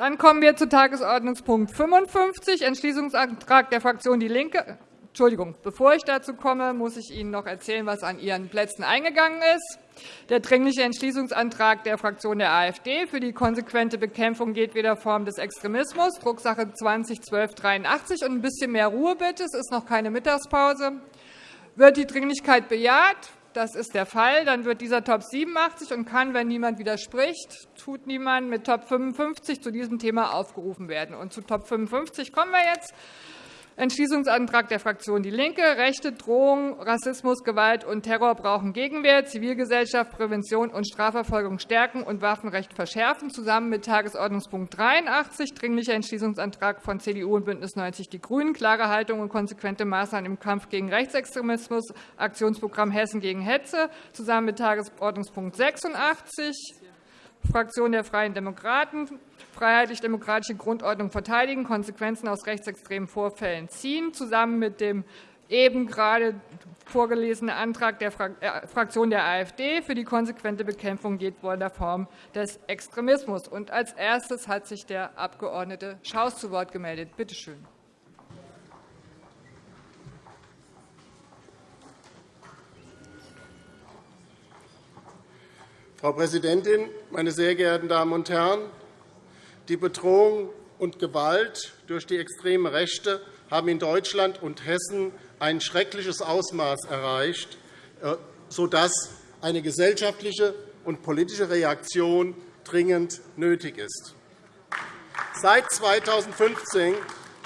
Dann kommen wir zu Tagesordnungspunkt 55, Entschließungsantrag der Fraktion DIE LINKE. Entschuldigung, bevor ich dazu komme, muss ich Ihnen noch erzählen, was an Ihren Plätzen eingegangen ist. Der Dringliche Entschließungsantrag der Fraktion der AfD für die konsequente Bekämpfung jedweder Form des Extremismus, Drucksache 20-1283. Und ein bisschen mehr Ruhe bitte. Es ist noch keine Mittagspause. Wird die Dringlichkeit bejaht? Das ist der Fall. Dann wird dieser Top 87 und kann, wenn niemand widerspricht, tut niemand, mit Top 55 zu diesem Thema aufgerufen werden. Und zu Top 55 kommen wir jetzt. Entschließungsantrag der Fraktion DIE LINKE. Rechte, Drohung, Rassismus, Gewalt und Terror brauchen Gegenwehr. Zivilgesellschaft, Prävention und Strafverfolgung stärken und Waffenrecht verschärfen. Zusammen mit Tagesordnungspunkt 83, Dringlicher Entschließungsantrag von CDU und BÜNDNIS 90 die GRÜNEN, klare Haltung und konsequente Maßnahmen im Kampf gegen Rechtsextremismus, Aktionsprogramm Hessen gegen Hetze. Zusammen mit Tagesordnungspunkt 86, Fraktion der Freien Demokraten, freiheitlich-demokratische Grundordnung verteidigen, Konsequenzen aus rechtsextremen Vorfällen ziehen, zusammen mit dem eben gerade vorgelesenen Antrag der äh, Fraktion der AfD für die konsequente Bekämpfung jedweder Form des Extremismus. Und als erstes hat sich der Abg. Schaus zu Wort gemeldet. Bitte schön. Frau Präsidentin, meine sehr geehrten Damen und Herren! Die Bedrohung und Gewalt durch die extreme Rechte haben in Deutschland und Hessen ein schreckliches Ausmaß erreicht, äh, sodass eine gesellschaftliche und politische Reaktion dringend nötig ist. Seit 2015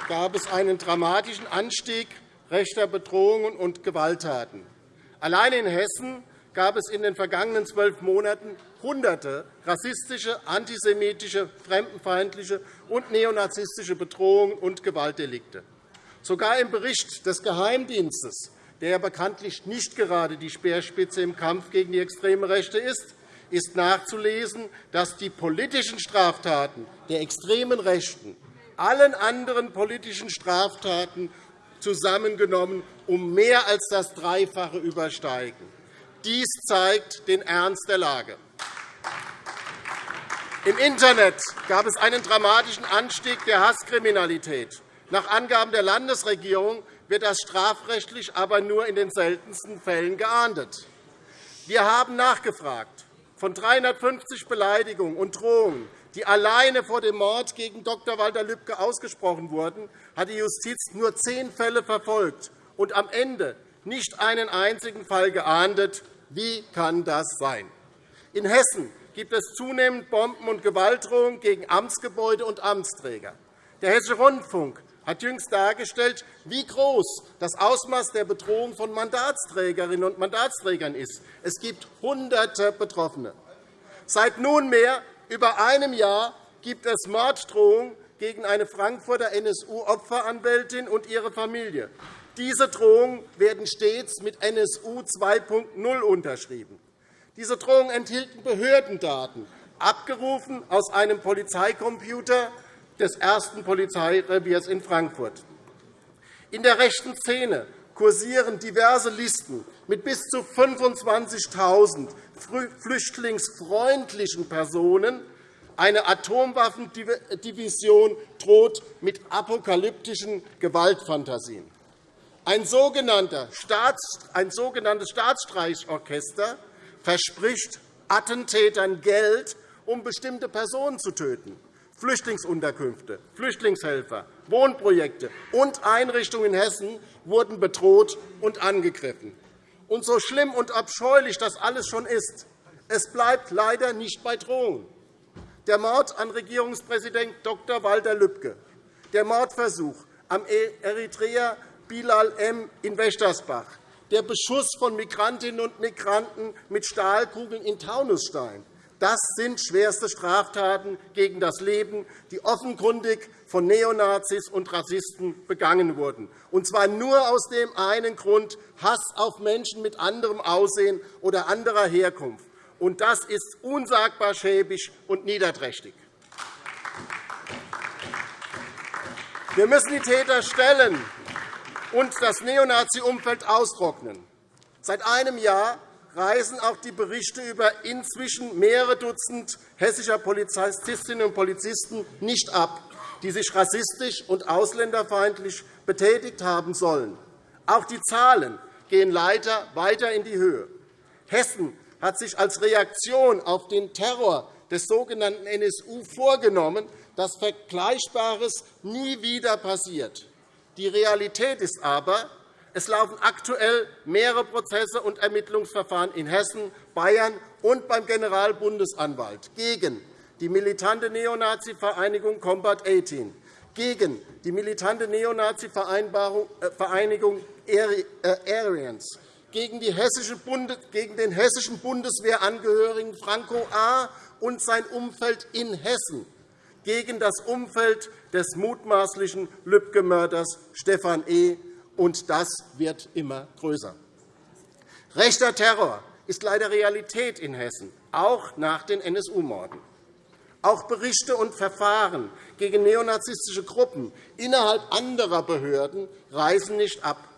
gab es einen dramatischen Anstieg rechter Bedrohungen und Gewalttaten. Allein in Hessen gab es in den vergangenen zwölf Monaten Hunderte rassistische, antisemitische, fremdenfeindliche und neonazistische Bedrohungen und Gewaltdelikte. Sogar im Bericht des Geheimdienstes, der bekanntlich nicht gerade die Speerspitze im Kampf gegen die extreme Rechte ist, ist nachzulesen, dass die politischen Straftaten der extremen Rechten allen anderen politischen Straftaten zusammengenommen um mehr als das Dreifache übersteigen. Dies zeigt den Ernst der Lage. Im Internet gab es einen dramatischen Anstieg der Hasskriminalität. Nach Angaben der Landesregierung wird das strafrechtlich aber nur in den seltensten Fällen geahndet. Wir haben nachgefragt. Von 350 Beleidigungen und Drohungen, die alleine vor dem Mord gegen Dr. Walter Lübcke ausgesprochen wurden, hat die Justiz nur zehn Fälle verfolgt und am Ende nicht einen einzigen Fall geahndet wie kann das sein? In Hessen gibt es zunehmend Bomben- und Gewaltdrohungen gegen Amtsgebäude und Amtsträger. Der Hessische Rundfunk hat jüngst dargestellt, wie groß das Ausmaß der Bedrohung von Mandatsträgerinnen und Mandatsträgern ist. Es gibt Hunderte Betroffene. Seit nunmehr über einem Jahr gibt es Morddrohungen gegen eine Frankfurter NSU-Opferanwältin und ihre Familie. Diese Drohungen werden stets mit NSU 2.0 unterschrieben. Diese Drohungen enthielten Behördendaten, abgerufen aus einem Polizeicomputer des ersten Polizeireviers in Frankfurt. In der rechten Szene kursieren diverse Listen mit bis zu 25.000 flüchtlingsfreundlichen Personen. Eine Atomwaffendivision droht mit apokalyptischen Gewaltfantasien. Ein sogenanntes Staatsstreichorchester verspricht Attentätern Geld, um bestimmte Personen zu töten. Flüchtlingsunterkünfte, Flüchtlingshelfer, Wohnprojekte und Einrichtungen in Hessen wurden bedroht und angegriffen. Und so schlimm und abscheulich das alles schon ist, es bleibt leider nicht bei Drohungen. Der Mord an Regierungspräsident Dr. Walter Lübcke, der Mordversuch am Eritreer Bilal M. in Wächtersbach, der Beschuss von Migrantinnen und Migranten mit Stahlkugeln in Taunusstein. Das sind schwerste Straftaten gegen das Leben, die offenkundig von Neonazis und Rassisten begangen wurden, und zwar nur aus dem einen Grund Hass auf Menschen mit anderem Aussehen oder anderer Herkunft. Das ist unsagbar schäbig und niederträchtig. Wir müssen die Täter stellen und das Neonazi-Umfeld austrocknen. Seit einem Jahr reißen auch die Berichte über inzwischen mehrere Dutzend hessischer Polizistinnen und Polizisten nicht ab, die sich rassistisch und ausländerfeindlich betätigt haben sollen. Auch die Zahlen gehen leider weiter in die Höhe. Hessen hat sich als Reaktion auf den Terror des sogenannten NSU vorgenommen, dass Vergleichbares nie wieder passiert. Die Realität ist aber, es laufen aktuell mehrere Prozesse und Ermittlungsverfahren in Hessen, Bayern und beim Generalbundesanwalt gegen die militante Neonazi-Vereinigung Combat 18, gegen die militante Neonazi-Vereinigung äh, Aryans, gegen, gegen den hessischen Bundeswehrangehörigen Franco A. und sein Umfeld in Hessen, gegen das Umfeld des mutmaßlichen Lübcke-Mörders Stefan E., und das wird immer größer. Rechter Terror ist leider Realität in Hessen, auch nach den NSU-Morden. Auch Berichte und Verfahren gegen neonazistische Gruppen innerhalb anderer Behörden reißen nicht ab.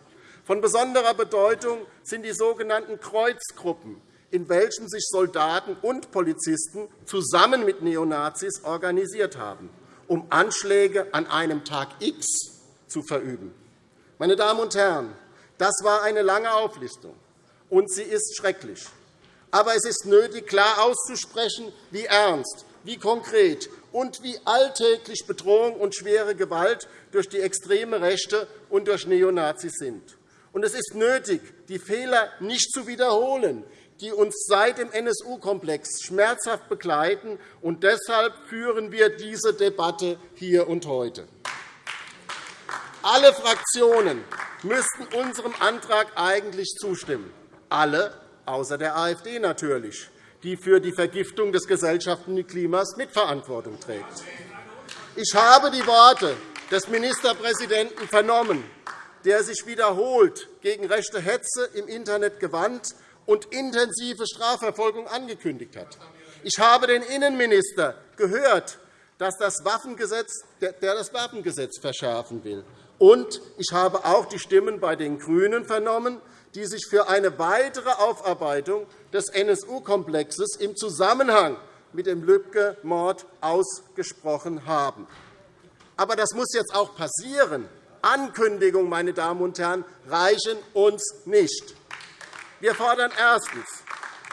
Von besonderer Bedeutung sind die sogenannten Kreuzgruppen, in welchen sich Soldaten und Polizisten zusammen mit Neonazis organisiert haben, um Anschläge an einem Tag X zu verüben. Meine Damen und Herren, das war eine lange Auflistung, und sie ist schrecklich. Aber es ist nötig, klar auszusprechen, wie ernst, wie konkret und wie alltäglich Bedrohung und schwere Gewalt durch die extreme Rechte und durch Neonazis sind. Und es ist nötig, die Fehler nicht zu wiederholen, die uns seit dem NSU-Komplex schmerzhaft begleiten. Und deshalb führen wir diese Debatte hier und heute. Alle Fraktionen müssten unserem Antrag eigentlich zustimmen. Alle, außer der AfD natürlich, die für die Vergiftung des gesellschaftlichen Klimas Mitverantwortung trägt. Ich habe die Worte des Ministerpräsidenten vernommen, der sich wiederholt gegen rechte Hetze im Internet gewandt und intensive Strafverfolgung angekündigt hat. Ich habe den Innenminister gehört, dass das Waffengesetz, der das Waffengesetz verschärfen will. Und ich habe auch die Stimmen bei den GRÜNEN vernommen, die sich für eine weitere Aufarbeitung des NSU-Komplexes im Zusammenhang mit dem Lübcke-Mord ausgesprochen haben. Aber das muss jetzt auch passieren. Ankündigungen, meine Damen und Herren, reichen uns nicht. Wir fordern erstens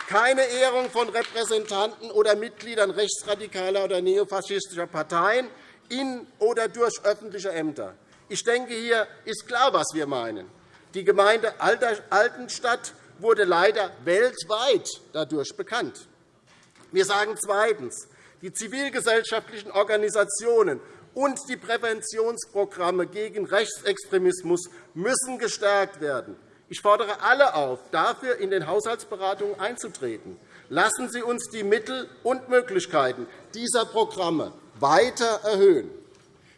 keine Ehrung von Repräsentanten oder Mitgliedern rechtsradikaler oder neofaschistischer Parteien in oder durch öffentliche Ämter. Ich denke, hier ist klar, was wir meinen. Die Gemeinde Altenstadt wurde leider weltweit dadurch bekannt. Wir sagen zweitens, die zivilgesellschaftlichen Organisationen und die Präventionsprogramme gegen Rechtsextremismus müssen gestärkt werden. Ich fordere alle auf, dafür in den Haushaltsberatungen einzutreten. Lassen Sie uns die Mittel und Möglichkeiten dieser Programme weiter erhöhen.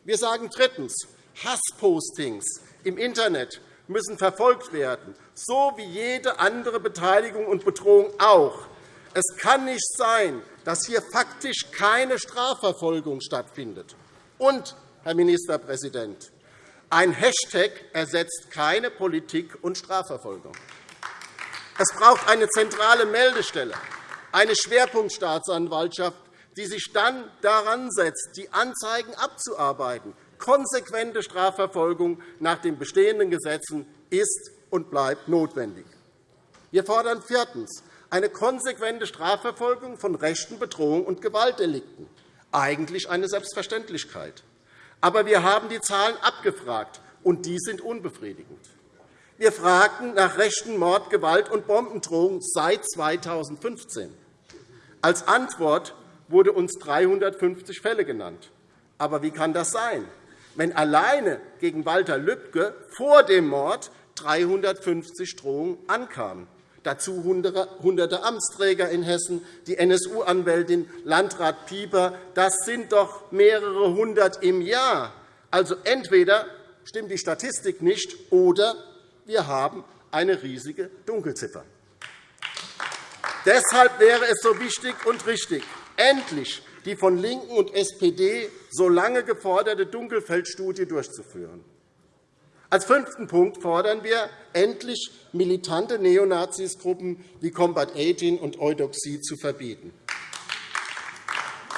Wir sagen drittens, Hasspostings im Internet müssen verfolgt werden, so wie jede andere Beteiligung und Bedrohung auch. Es kann nicht sein, dass hier faktisch keine Strafverfolgung stattfindet. Und, Herr Ministerpräsident, ein Hashtag ersetzt keine Politik und Strafverfolgung. Es braucht eine zentrale Meldestelle, eine Schwerpunktstaatsanwaltschaft, die sich dann daran setzt, die Anzeigen abzuarbeiten, konsequente Strafverfolgung nach den bestehenden Gesetzen ist und bleibt notwendig. Wir fordern viertens eine konsequente Strafverfolgung von rechten Bedrohungen und Gewaltdelikten. Eigentlich eine Selbstverständlichkeit. Aber wir haben die Zahlen abgefragt, und die sind unbefriedigend. Wir fragten nach rechten Mord-, Gewalt- und Bombendrohungen seit 2015. Als Antwort wurden uns 350 Fälle genannt. Aber wie kann das sein? wenn alleine gegen Walter Lübcke vor dem Mord 350 Drohungen ankamen. Dazu hunderte Amtsträger in Hessen, die NSU-Anwältin Landrat Pieper. Das sind doch mehrere hundert im Jahr. Also entweder stimmt die Statistik nicht, oder wir haben eine riesige Dunkelziffer. Deshalb wäre es so wichtig und richtig, endlich die von LINKEN und SPD so lange geforderte Dunkelfeldstudie durchzuführen. Als fünften Punkt fordern wir endlich, militante Neonazisgruppen wie Combat 18 und Eudoxie zu verbieten.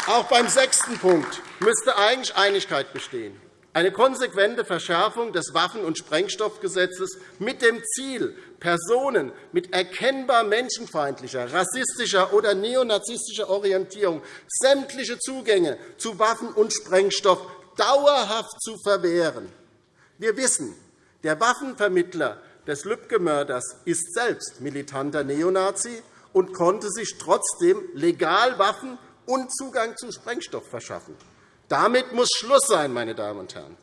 Auch beim sechsten Punkt müsste eigentlich Einigkeit bestehen. Eine konsequente Verschärfung des Waffen- und Sprengstoffgesetzes mit dem Ziel, Personen mit erkennbar menschenfeindlicher, rassistischer oder neonazistischer Orientierung sämtliche Zugänge zu Waffen und Sprengstoff dauerhaft zu verwehren. Wir wissen, der Waffenvermittler des Lübcke-Mörders ist selbst militanter Neonazi und konnte sich trotzdem legal Waffen und Zugang zu Sprengstoff verschaffen. Damit muss Schluss sein, meine Damen und Herren.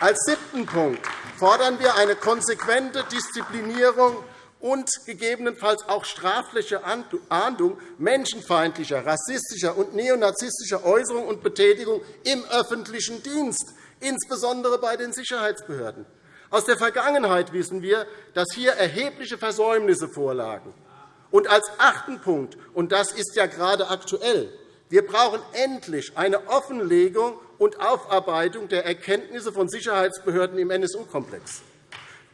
Als siebten Punkt fordern wir eine konsequente Disziplinierung und gegebenenfalls auch strafliche Ahndung menschenfeindlicher, rassistischer und neonazistischer Äußerungen und Betätigung im öffentlichen Dienst, insbesondere bei den Sicherheitsbehörden. Aus der Vergangenheit wissen wir, dass hier erhebliche Versäumnisse vorlagen. Und als achten Punkt, und das ist ja gerade aktuell, wir brauchen endlich eine Offenlegung und Aufarbeitung der Erkenntnisse von Sicherheitsbehörden im NSU-Komplex.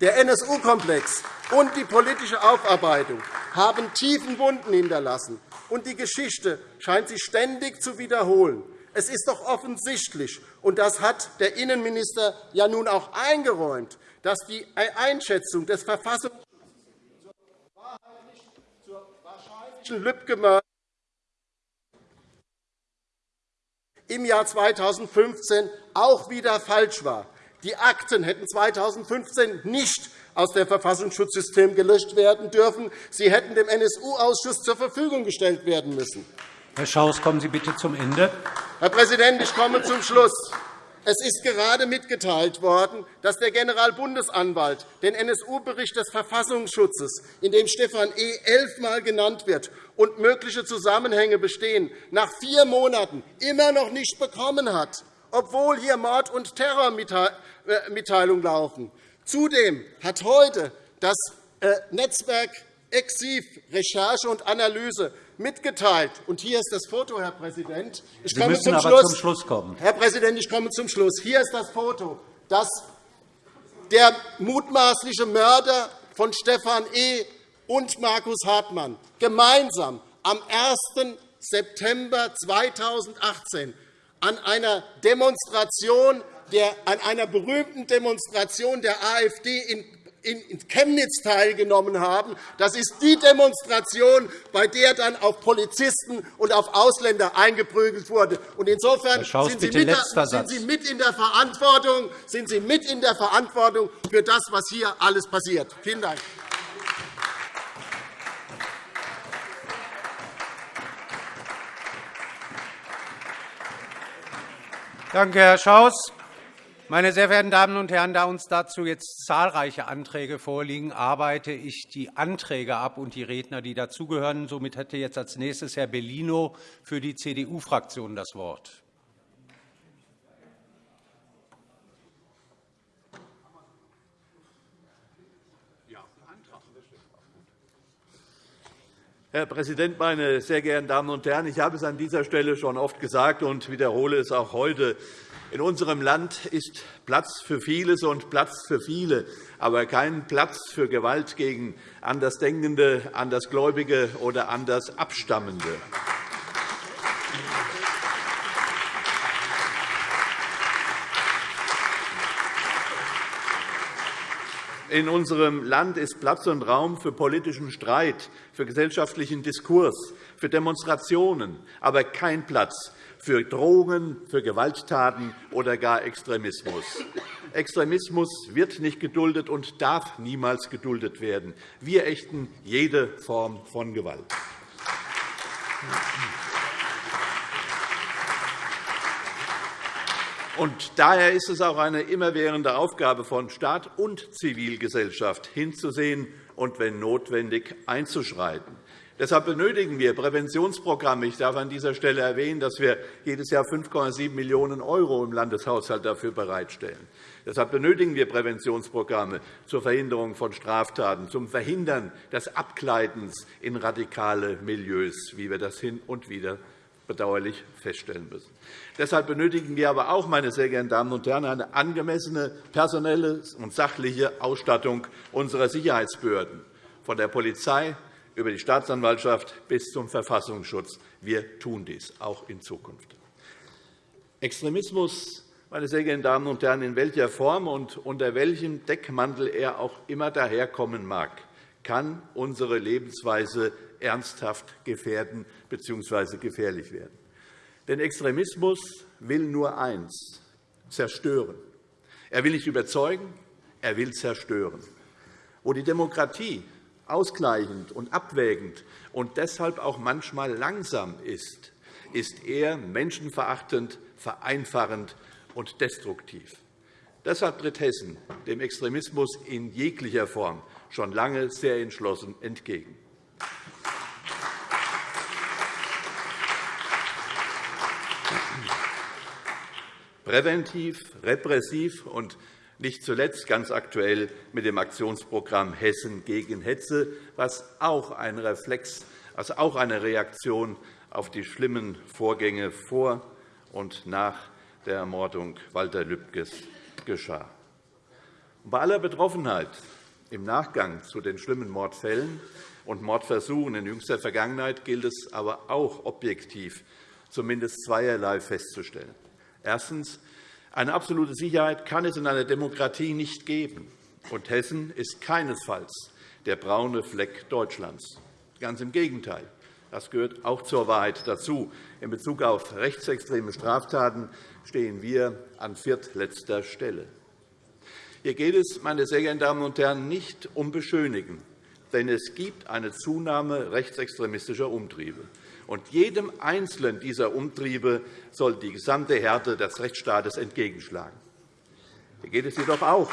Der NSU-Komplex und die politische Aufarbeitung haben tiefen Wunden hinterlassen, und die Geschichte scheint sich ständig zu wiederholen. Es ist doch offensichtlich, und das hat der Innenminister ja nun auch eingeräumt, dass die Einschätzung des Verfassungsschutzes zur wahrscheinlichen Lübcke im Jahr 2015 auch wieder falsch war. Die Akten hätten 2015 nicht aus dem Verfassungsschutzsystem gelöscht werden dürfen. Sie hätten dem NSU-Ausschuss zur Verfügung gestellt werden müssen. Herr Schaus, kommen Sie bitte zum Ende. Herr Präsident, ich komme zum Schluss. Es ist gerade mitgeteilt worden, dass der Generalbundesanwalt den NSU-Bericht des Verfassungsschutzes, in dem Stefan E. elfmal genannt wird und mögliche Zusammenhänge bestehen, nach vier Monaten immer noch nicht bekommen hat, obwohl hier Mord- und Terrormitteilungen laufen. Zudem hat heute das äh, Netzwerk Exiv Recherche und Analyse mitgeteilt. Und hier ist das Foto, Herr Präsident. Ich Sie müssen zum aber Schluss. zum Schluss kommen. Herr Präsident, ich komme zum Schluss. Hier ist das Foto, das der mutmaßliche Mörder von Stefan E. und Markus Hartmann gemeinsam am 1. September 2018 an einer Demonstration der, an einer berühmten Demonstration der AfD in in Chemnitz teilgenommen haben. Das ist die Demonstration, bei der dann auf Polizisten und auf Ausländer eingeprügelt wurde. Insofern sind Sie, mit, sind Sie mit in der Verantwortung, sind Sie mit in der Verantwortung für das, was hier alles passiert. Vielen Dank. Danke, Herr Schaus. Meine sehr verehrten Damen und Herren, da uns dazu jetzt zahlreiche Anträge vorliegen, arbeite ich die Anträge ab und die Redner, die dazugehören. Somit hätte jetzt als nächstes Herr Bellino für die CDU-Fraktion das Wort. Herr Präsident, meine sehr geehrten Damen und Herren! Ich habe es an dieser Stelle schon oft gesagt und wiederhole es auch heute. In unserem Land ist Platz für Vieles und Platz für viele, aber kein Platz für Gewalt gegen Andersdenkende, Andersgläubige oder Andersabstammende. In unserem Land ist Platz und Raum für politischen Streit, für gesellschaftlichen Diskurs, für Demonstrationen, aber kein Platz für Drohungen, für Gewalttaten oder gar Extremismus. Extremismus wird nicht geduldet und darf niemals geduldet werden. Wir ächten jede Form von Gewalt. Und daher ist es auch eine immerwährende Aufgabe von Staat und Zivilgesellschaft, hinzusehen und, wenn notwendig, einzuschreiten. Deshalb benötigen wir Präventionsprogramme. Ich darf an dieser Stelle erwähnen, dass wir jedes Jahr 5,7 Millionen € im Landeshaushalt dafür bereitstellen. Deshalb benötigen wir Präventionsprogramme zur Verhinderung von Straftaten, zum Verhindern des Abgleitens in radikale Milieus, wie wir das hin und wieder bedauerlich feststellen müssen. Deshalb benötigen wir aber auch, meine sehr geehrten Damen und Herren, eine angemessene personelle und sachliche Ausstattung unserer Sicherheitsbehörden, von der Polizei über die Staatsanwaltschaft bis zum Verfassungsschutz. Wir tun dies auch in Zukunft. Extremismus meine sehr geehrten Damen und Herren, in welcher Form und unter welchem Deckmantel er auch immer daherkommen mag, kann unsere Lebensweise ernsthaft gefährden bzw. gefährlich werden. Denn Extremismus will nur eins, zerstören. Er will nicht überzeugen, er will zerstören. Wo die Demokratie ausgleichend und abwägend und deshalb auch manchmal langsam ist, ist er menschenverachtend, vereinfachend und destruktiv. Deshalb tritt Hessen dem Extremismus in jeglicher Form schon lange sehr entschlossen entgegen. Präventiv, repressiv und nicht zuletzt ganz aktuell mit dem Aktionsprogramm Hessen gegen Hetze, was auch ein Reflex, also auch eine Reaktion auf die schlimmen Vorgänge vor und nach der Ermordung Walter Lübkes geschah. Bei aller Betroffenheit im Nachgang zu den schlimmen Mordfällen und Mordversuchen in jüngster Vergangenheit gilt es aber auch objektiv zumindest zweierlei festzustellen. Erstens. Eine absolute Sicherheit kann es in einer Demokratie nicht geben. Und Hessen ist keinesfalls der braune Fleck Deutschlands. Ganz im Gegenteil. Das gehört auch zur Wahrheit dazu. In Bezug auf rechtsextreme Straftaten stehen wir an viertletzter Stelle. Hier geht es, meine sehr geehrten Damen und Herren, nicht um Beschönigen, denn es gibt eine Zunahme rechtsextremistischer Umtriebe. Und jedem einzelnen dieser Umtriebe soll die gesamte Härte des Rechtsstaates entgegenschlagen. Hier geht es jedoch auch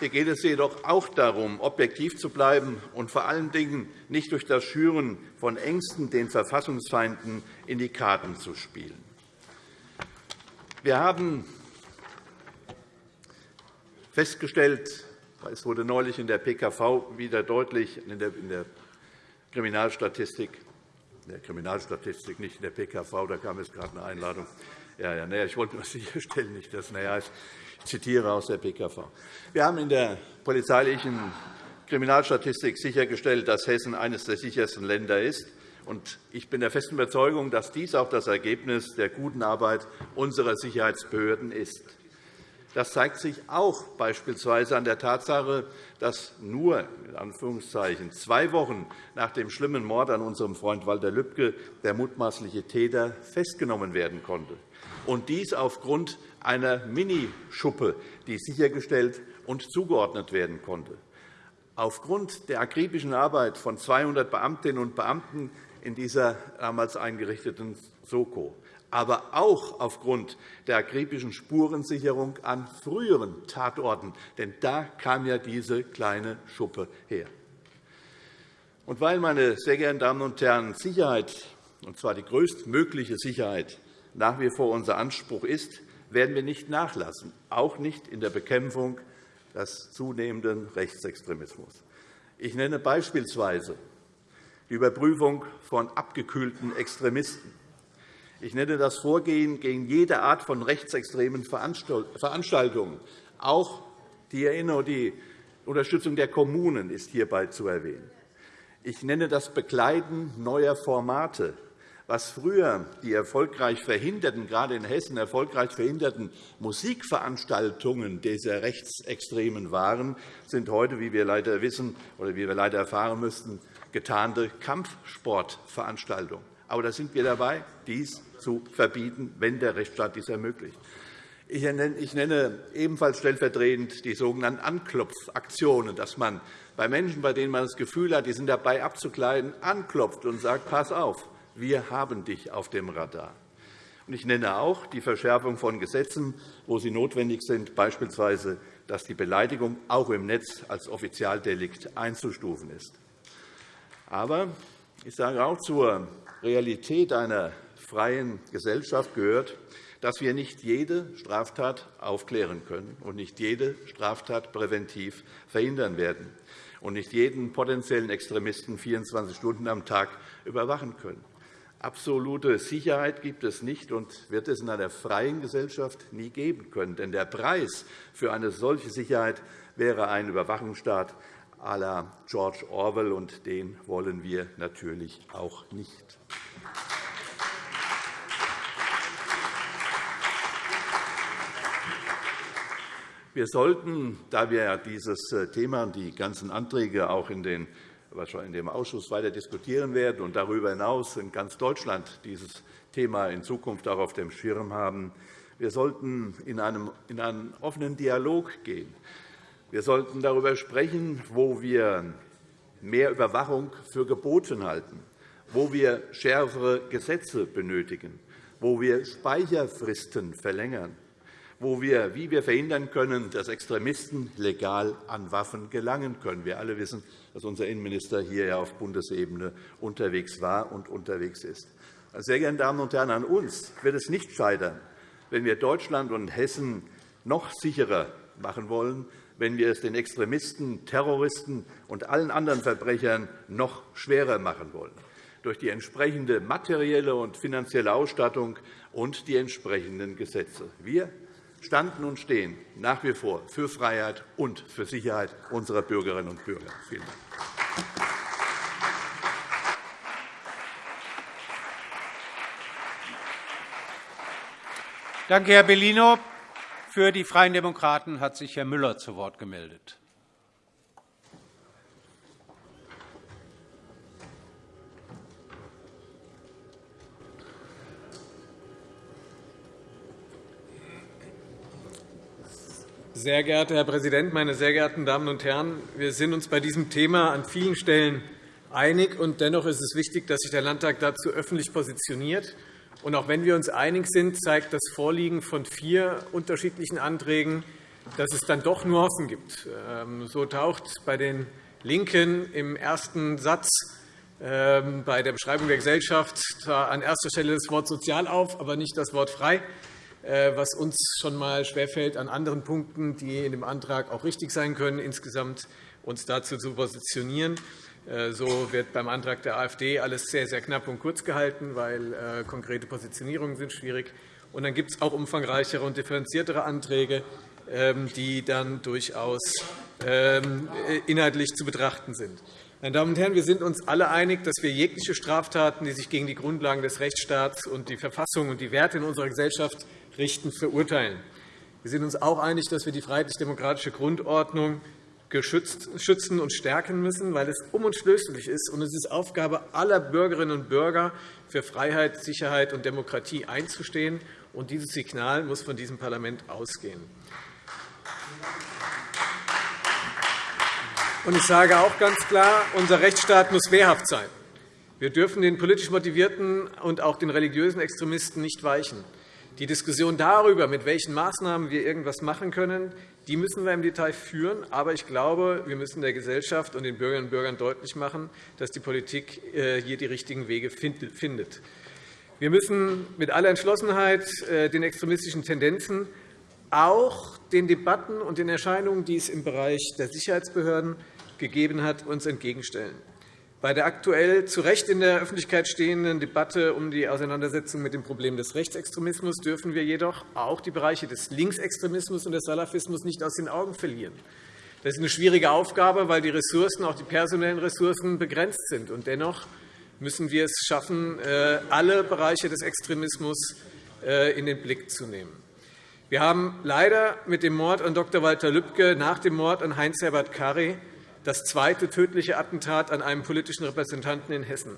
Hier geht es jedoch auch darum, objektiv zu bleiben und vor allen Dingen nicht durch das Schüren von Ängsten den Verfassungsfeinden in die Karten zu spielen. Wir haben festgestellt, es wurde neulich in der PKV wieder deutlich, in der Kriminalstatistik, in der Kriminalstatistik, nicht in der PKV, da kam jetzt gerade eine Einladung. Ja, ja, ich wollte nur sicherstellen, nicht, dass naja, ich zitiere aus der PKV. Wir haben in der polizeilichen Kriminalstatistik sichergestellt, dass Hessen eines der sichersten Länder ist. Ich bin der festen Überzeugung, dass dies auch das Ergebnis der guten Arbeit unserer Sicherheitsbehörden ist. Das zeigt sich auch beispielsweise an der Tatsache, dass nur in Anführungszeichen, zwei Wochen nach dem schlimmen Mord an unserem Freund Walter Lübcke der mutmaßliche Täter festgenommen werden konnte und dies aufgrund einer Minischuppe, die sichergestellt und zugeordnet werden konnte. Aufgrund der akribischen Arbeit von 200 Beamtinnen und Beamten in dieser damals eingerichteten Soko, aber auch aufgrund der akribischen Spurensicherung an früheren Tatorten. Denn da kam ja diese kleine Schuppe her. Und weil, meine sehr geehrten Damen und Herren, Sicherheit, und zwar die größtmögliche Sicherheit, nach wie vor unser Anspruch ist, werden wir nicht nachlassen, auch nicht in der Bekämpfung des zunehmenden Rechtsextremismus. Ich nenne beispielsweise die Überprüfung von abgekühlten Extremisten. Ich nenne das Vorgehen gegen jede Art von rechtsextremen Veranstaltungen. Auch die Unterstützung der Kommunen ist hierbei zu erwähnen. Ich nenne das Begleiten neuer Formate was früher die erfolgreich verhinderten, gerade in Hessen erfolgreich verhinderten Musikveranstaltungen dieser Rechtsextremen waren, sind heute, wie wir leider wissen oder wie wir leider erfahren müssten, getarnte Kampfsportveranstaltungen. Aber da sind wir dabei, dies zu verbieten, wenn der Rechtsstaat dies ermöglicht. Ich nenne ebenfalls stellvertretend die sogenannten Anklopfaktionen, dass man bei Menschen, bei denen man das Gefühl hat, die sind dabei abzukleiden, anklopft und sagt, pass auf, wir haben dich auf dem Radar. Ich nenne auch die Verschärfung von Gesetzen, wo sie notwendig sind, beispielsweise, dass die Beleidigung auch im Netz als Offizialdelikt einzustufen ist. Aber ich sage auch zur Realität einer freien Gesellschaft gehört, dass wir nicht jede Straftat aufklären können und nicht jede Straftat präventiv verhindern werden. und nicht jeden potenziellen Extremisten 24 Stunden am Tag überwachen können. Absolute Sicherheit gibt es nicht und wird es in einer freien Gesellschaft nie geben können. Denn der Preis für eine solche Sicherheit wäre ein Überwachungsstaat à la George Orwell, und den wollen wir natürlich auch nicht. Wir sollten, da wir dieses äh, Thema und die ganzen Anträge auch in den in dem Ausschuss weiter diskutieren werden und darüber hinaus in ganz Deutschland dieses Thema in Zukunft auch auf dem Schirm haben. Wir sollten in einen offenen Dialog gehen. Wir sollten darüber sprechen, wo wir mehr Überwachung für geboten halten, wo wir schärfere Gesetze benötigen, wo wir Speicherfristen verlängern, wo wir, wie wir verhindern können, dass Extremisten legal an Waffen gelangen können. Wir alle wissen, dass unser Innenminister hier auf Bundesebene unterwegs war und unterwegs ist. Sehr geehrte Damen und Herren, an uns wird es nicht scheitern, wenn wir Deutschland und Hessen noch sicherer machen wollen, wenn wir es den Extremisten, Terroristen und allen anderen Verbrechern noch schwerer machen wollen durch die entsprechende materielle und finanzielle Ausstattung und die entsprechenden Gesetze. Wir standen und stehen nach wie vor für Freiheit und für Sicherheit unserer Bürgerinnen und Bürger. Vielen Dank. Danke, Herr Bellino. Für die Freien Demokraten hat sich Herr Müller zu Wort gemeldet. Sehr geehrter Herr Präsident, meine sehr geehrten Damen und Herren! Wir sind uns bei diesem Thema an vielen Stellen einig. und Dennoch ist es wichtig, dass sich der Landtag dazu öffentlich positioniert. Und auch wenn wir uns einig sind, zeigt das Vorliegen von vier unterschiedlichen Anträgen, dass es dann doch Nuancen gibt. Ähm, so taucht bei den LINKEN im ersten Satz ähm, bei der Beschreibung der Gesellschaft an erster Stelle das Wort sozial auf, aber nicht das Wort frei. Äh, was uns schon einmal schwerfällt, an anderen Punkten, die in dem Antrag auch richtig sein können, insgesamt uns dazu zu positionieren. Äh, so wird beim Antrag der AfD alles sehr, sehr knapp und kurz gehalten, weil äh, konkrete Positionierungen sind schwierig. Und dann gibt es auch umfangreichere und differenziertere Anträge, ähm, die dann durchaus ähm, inhaltlich zu betrachten sind. Meine Damen und Herren, wir sind uns alle einig, dass wir jegliche Straftaten, die sich gegen die Grundlagen des Rechtsstaats und die Verfassung und die Werte in unserer Gesellschaft richten, verurteilen. Wir sind uns auch einig, dass wir die freiheitlich-demokratische Grundordnung schützen und stärken müssen, weil es unumstößlich ist. Und es ist Aufgabe aller Bürgerinnen und Bürger, für Freiheit, Sicherheit und Demokratie einzustehen. Und dieses Signal muss von diesem Parlament ausgehen. Und ich sage auch ganz klar, unser Rechtsstaat muss wehrhaft sein. Wir dürfen den politisch motivierten und auch den religiösen Extremisten nicht weichen. Die Diskussion darüber, mit welchen Maßnahmen wir irgendwas machen können, die müssen wir im Detail führen. Aber ich glaube, wir müssen der Gesellschaft und den Bürgerinnen und Bürgern deutlich machen, dass die Politik äh, hier die richtigen Wege findet. Wir müssen mit aller Entschlossenheit äh, den extremistischen Tendenzen, auch den Debatten und den Erscheinungen, die es im Bereich der Sicherheitsbehörden gegeben hat, uns entgegenstellen. Bei der aktuell zu Recht in der Öffentlichkeit stehenden Debatte um die Auseinandersetzung mit dem Problem des Rechtsextremismus dürfen wir jedoch auch die Bereiche des Linksextremismus und des Salafismus nicht aus den Augen verlieren. Das ist eine schwierige Aufgabe, weil die Ressourcen, auch die personellen Ressourcen, begrenzt sind. Und dennoch müssen wir es schaffen, äh, alle Bereiche des Extremismus äh, in den Blick zu nehmen. Wir haben leider mit dem Mord an Dr. Walter Lübcke nach dem Mord an Heinz-Herbert Karry das zweite tödliche Attentat an einem politischen Repräsentanten in Hessen.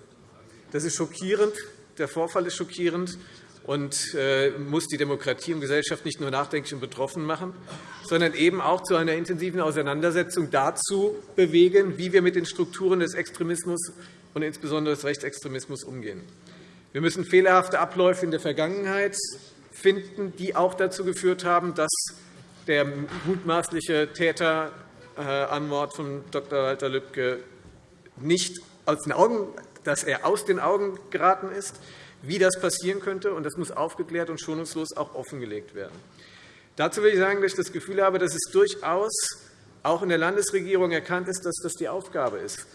Das ist schockierend. Der Vorfall ist schockierend und äh, muss die Demokratie und Gesellschaft nicht nur nachdenklich und betroffen machen, sondern eben auch zu einer intensiven Auseinandersetzung dazu bewegen, wie wir mit den Strukturen des Extremismus und insbesondere des Rechtsextremismus umgehen. Wir müssen fehlerhafte Abläufe in der Vergangenheit finden, die auch dazu geführt haben, dass der mutmaßliche Täter Anmord von Dr. Walter Lübcke nicht aus den Augen, dass er aus den Augen geraten ist, wie das passieren könnte. und Das muss aufgeklärt und schonungslos auch offengelegt werden. Dazu will ich sagen, dass ich das Gefühl habe, dass es durchaus auch in der Landesregierung erkannt ist, dass das die Aufgabe ist.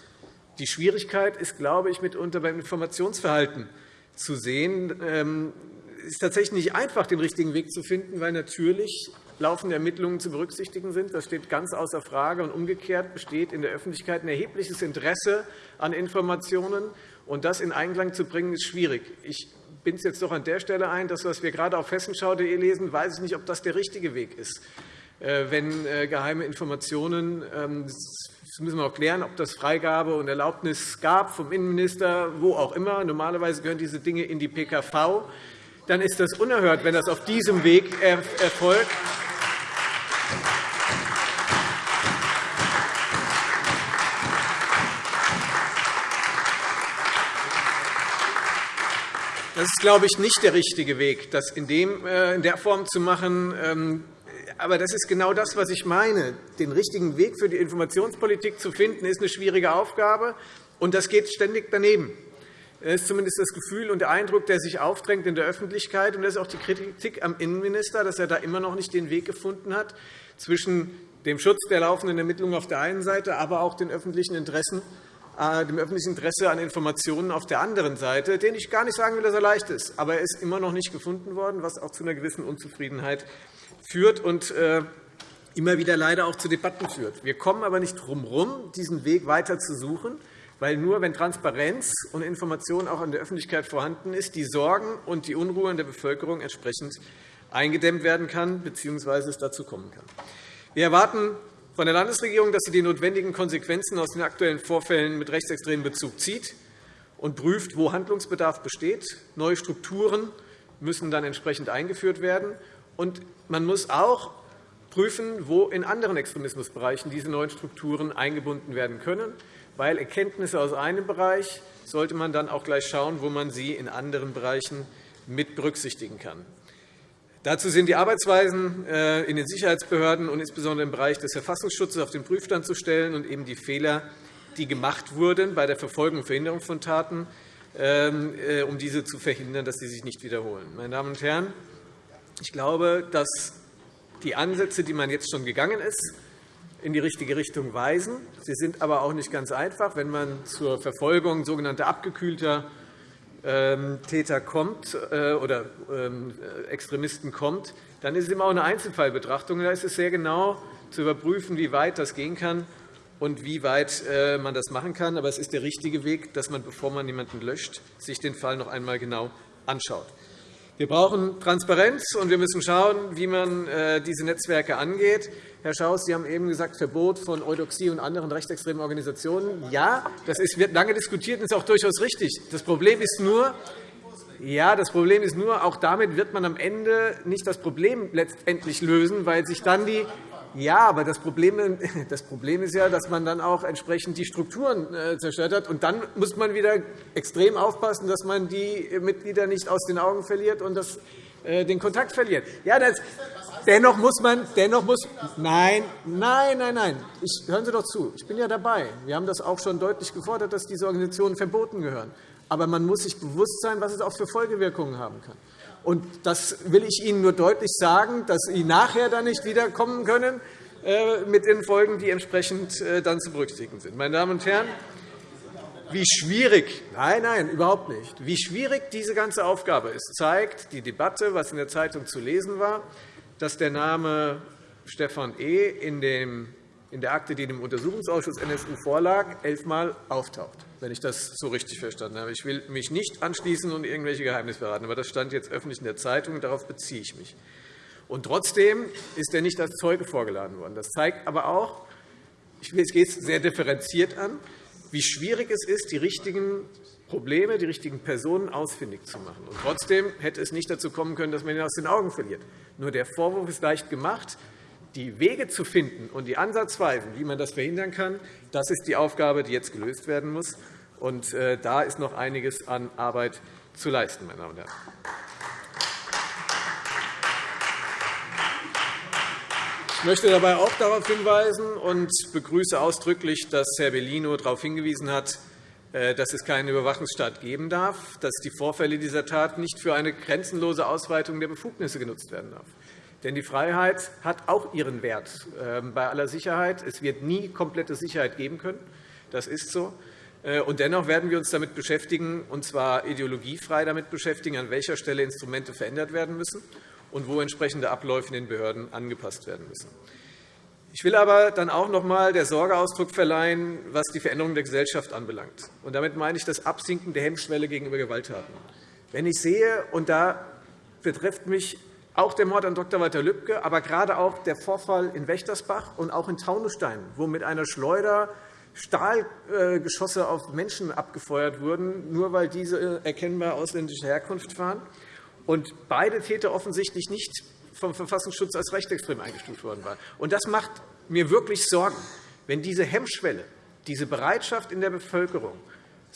Die Schwierigkeit ist, glaube ich, mitunter beim Informationsverhalten zu sehen. Ähm, es ist tatsächlich nicht einfach, den richtigen Weg zu finden, weil natürlich laufende Ermittlungen zu berücksichtigen sind. Das steht ganz außer Frage. Und umgekehrt besteht in der Öffentlichkeit ein erhebliches Interesse an Informationen. Und das in Einklang zu bringen, ist schwierig. Ich bin es jetzt doch an der Stelle ein, das, was wir gerade auf hessenschau.de lesen, weiß ich nicht, ob das der richtige Weg ist. Äh, wenn äh, geheime Informationen ähm, das müssen wir auch klären, ob das Freigabe und Erlaubnis gab vom Innenminister, wo auch immer. Normalerweise gehören diese Dinge in die PKV. Dann ist das unerhört, wenn das auf diesem Weg erfolgt. Das ist, glaube ich, nicht der richtige Weg, das in, äh, der Form zu machen. Ähm, aber das ist genau das, was ich meine. Den richtigen Weg für die Informationspolitik zu finden, ist eine schwierige Aufgabe, und das geht ständig daneben. Das ist zumindest das Gefühl und der Eindruck, der sich aufdrängt in der Öffentlichkeit. Und das ist auch die Kritik am Innenminister, dass er da immer noch nicht den Weg gefunden hat zwischen dem Schutz der laufenden Ermittlungen auf der einen Seite, aber auch den öffentlichen Interessen äh, dem öffentlichen Interesse an Informationen auf der anderen Seite, den ich gar nicht sagen will, dass er leicht ist. Aber er ist immer noch nicht gefunden worden, was auch zu einer gewissen Unzufriedenheit führt und äh, immer wieder leider auch zu Debatten führt. Wir kommen aber nicht drum herum, diesen Weg weiter zu suchen, weil nur wenn Transparenz und Information auch in der Öffentlichkeit vorhanden ist, die Sorgen und die Unruhe in der Bevölkerung entsprechend eingedämmt werden kann bzw. es dazu kommen kann. Wir erwarten von der Landesregierung, dass sie die notwendigen Konsequenzen aus den aktuellen Vorfällen mit rechtsextremem Bezug zieht und prüft, wo Handlungsbedarf besteht. Neue Strukturen müssen dann entsprechend eingeführt werden. Und man muss auch prüfen, wo in anderen Extremismusbereichen diese neuen Strukturen eingebunden werden können, weil Erkenntnisse aus einem Bereich sollte man dann auch gleich schauen, wo man sie in anderen Bereichen mit berücksichtigen kann. Dazu sind die Arbeitsweisen äh, in den Sicherheitsbehörden und insbesondere im Bereich des Verfassungsschutzes auf den Prüfstand zu stellen und eben die Fehler, die gemacht wurden bei der Verfolgung und Verhinderung von Taten, ähm, äh, um diese zu verhindern, dass sie sich nicht wiederholen. Meine Damen und Herren, ich glaube, dass die Ansätze, die man jetzt schon gegangen ist, in die richtige Richtung weisen. Sie sind aber auch nicht ganz einfach, wenn man zur Verfolgung sogenannter abgekühlter ähm, Täter kommt äh, oder ähm, Extremisten kommt, dann ist es immer auch eine Einzelfallbetrachtung. Da ist es sehr genau zu überprüfen, wie weit das gehen kann und wie weit äh, man das machen kann. Aber es ist der richtige Weg, dass man, bevor man jemanden löscht, sich den Fall noch einmal genau anschaut. Wir brauchen Transparenz, und wir müssen schauen, wie man äh, diese Netzwerke angeht. Herr Schaus, Sie haben eben gesagt, Verbot von Eudoxie und anderen rechtsextremen Organisationen. Ja, das wird lange diskutiert und ist auch durchaus richtig. Das Problem ist nur, ja, das Problem ist nur, auch damit wird man am Ende nicht das Problem letztendlich lösen, weil sich dann die ja, aber das Problem, das Problem ist ja, dass man dann auch entsprechend die Strukturen äh, zerstört hat. Und dann muss man wieder extrem aufpassen, dass man die Mitglieder nicht aus den Augen verliert und das, äh, den Kontakt verliert. Ja, das, dennoch muss man, dennoch muss, nein, nein, nein, nein. Ich, hören Sie doch zu. Ich bin ja dabei. Wir haben das auch schon deutlich gefordert, dass diese Organisationen verboten gehören. Aber man muss sich bewusst sein, was es auch für Folgewirkungen haben kann. Und das will ich Ihnen nur deutlich sagen, dass Sie nachher dann nicht wiederkommen können äh, mit den Folgen, die entsprechend äh, dann zu berücksichtigen sind. Meine Damen und Herren, wie schwierig, nein, nein, überhaupt nicht, wie schwierig diese ganze Aufgabe ist, zeigt die Debatte, was in der Zeitung zu lesen war, dass der Name Stefan E. in dem in der Akte, die dem Untersuchungsausschuss NSU vorlag, elfmal auftaucht, wenn ich das so richtig verstanden habe. Ich will mich nicht anschließen und irgendwelche Geheimnisse verraten, aber das stand jetzt öffentlich in der Zeitung, und darauf beziehe ich mich. Und trotzdem ist er nicht als Zeuge vorgeladen worden. Das zeigt aber auch, ich gehe es sehr differenziert an, wie schwierig es ist, die richtigen Probleme, die richtigen Personen ausfindig zu machen. Und trotzdem hätte es nicht dazu kommen können, dass man ihn aus den Augen verliert. Nur der Vorwurf ist leicht gemacht die Wege zu finden und die Ansatzweisen, wie man das verhindern kann, das ist die Aufgabe, die jetzt gelöst werden muss. Und äh, da ist noch einiges an Arbeit zu leisten, meine Damen und Herren. Ich möchte dabei auch darauf hinweisen und begrüße ausdrücklich, dass Herr Bellino darauf hingewiesen hat, äh, dass es keinen Überwachungsstaat geben darf, dass die Vorfälle dieser Tat nicht für eine grenzenlose Ausweitung der Befugnisse genutzt werden darf. Denn die Freiheit hat auch ihren Wert. Ähm, bei aller Sicherheit. Es wird nie komplette Sicherheit geben können. Das ist so. Äh, und dennoch werden wir uns damit beschäftigen, und zwar ideologiefrei damit beschäftigen, an welcher Stelle Instrumente verändert werden müssen und wo entsprechende Abläufe in den Behörden angepasst werden müssen. Ich will aber dann auch noch einmal der Sorge Ausdruck verleihen, was die Veränderung der Gesellschaft anbelangt. Und damit meine ich das Absinken der Hemmschwelle gegenüber Gewalttaten. Wenn ich sehe, und da betrifft mich auch der Mord an Dr. Walter Lübcke, aber gerade auch der Vorfall in Wächtersbach und auch in Taunusstein, wo mit einer Schleuder Stahlgeschosse auf Menschen abgefeuert wurden, nur weil diese erkennbar ausländischer Herkunft waren. Und beide Täter offensichtlich nicht vom Verfassungsschutz als rechtsextrem eingestuft worden waren. Und das macht mir wirklich Sorgen, wenn diese Hemmschwelle, diese Bereitschaft in der Bevölkerung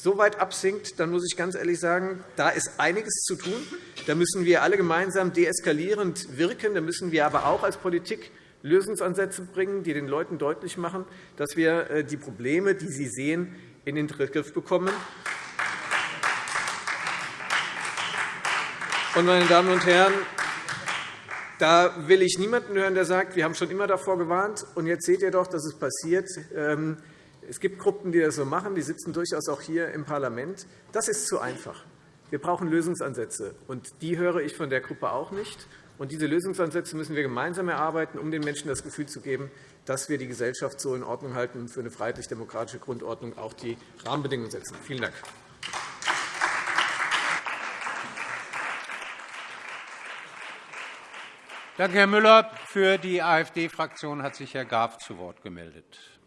so weit absinkt, dann muss ich ganz ehrlich sagen, da ist einiges zu tun. Da müssen wir alle gemeinsam deeskalierend wirken. Da müssen wir aber auch als Politik Lösungsansätze bringen, die den Leuten deutlich machen, dass wir äh, die Probleme, die sie sehen, in den Griff bekommen. Meine Damen und Herren, da will ich niemanden hören, der sagt, wir haben schon immer davor gewarnt, und jetzt seht ihr doch, dass es passiert. Es gibt Gruppen, die das so machen, die sitzen durchaus auch hier im Parlament. Das ist zu einfach. Wir brauchen Lösungsansätze, und die höre ich von der Gruppe auch nicht. Und diese Lösungsansätze müssen wir gemeinsam erarbeiten, um den Menschen das Gefühl zu geben, dass wir die Gesellschaft so in Ordnung halten und für eine freiheitlich-demokratische Grundordnung auch die Rahmenbedingungen setzen. Vielen Dank. Danke, Herr Müller. Für die AfD-Fraktion hat sich Herr Graf zu Wort gemeldet.